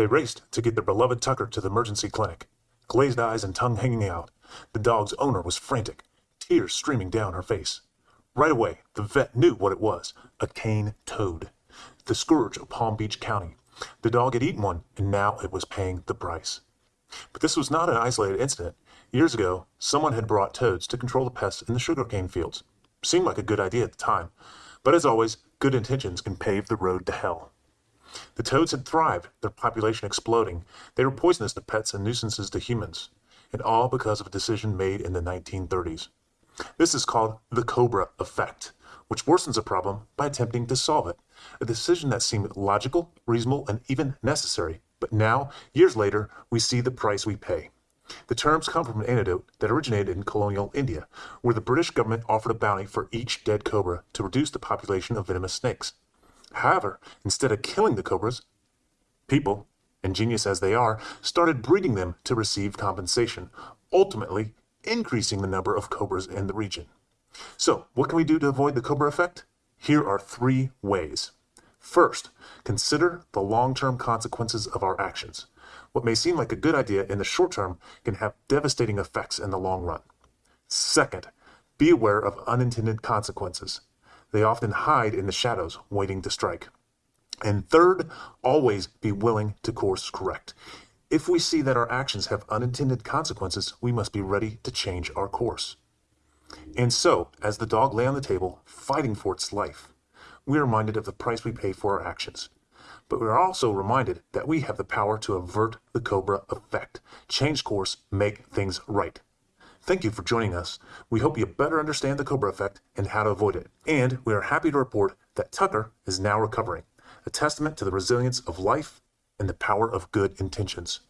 They raced to get their beloved Tucker to the emergency clinic. Glazed eyes and tongue hanging out, the dog's owner was frantic, tears streaming down her face. Right away, the vet knew what it was a cane toad, the scourge of Palm Beach County. The dog had eaten one, and now it was paying the price. But this was not an isolated incident. Years ago, someone had brought toads to control the pests in the sugarcane fields. Seemed like a good idea at the time, but as always, good intentions can pave the road to hell. The toads had thrived, their population exploding. They were poisonous to pets and nuisances to humans, and all because of a decision made in the 1930s. This is called the Cobra effect, which worsens a problem by attempting to solve it. A decision that seemed logical, reasonable, and even necessary. But now, years later, we see the price we pay. The terms come from an antidote that originated in colonial India, where the British government offered a bounty for each dead cobra to reduce the population of venomous snakes. However, instead of killing the cobras, people, ingenious as they are, started breeding them to receive compensation, ultimately increasing the number of cobras in the region. So, what can we do to avoid the cobra effect? Here are three ways. First, consider the long term consequences of our actions. What may seem like a good idea in the short term can have devastating effects in the long run. Second, be aware of unintended consequences. They often hide in the shadows, waiting to strike. And third, always be willing to course correct. If we see that our actions have unintended consequences, we must be ready to change our course. And so, as the dog lay on the table, fighting for its life, we are reminded of the price we pay for our actions. But we are also reminded that we have the power to avert the Cobra effect, change course, make things right. Thank you for joining us. We hope you better understand the Cobra effect and how to avoid it. And we are happy to report that Tucker is now recovering, a testament to the resilience of life and the power of good intentions.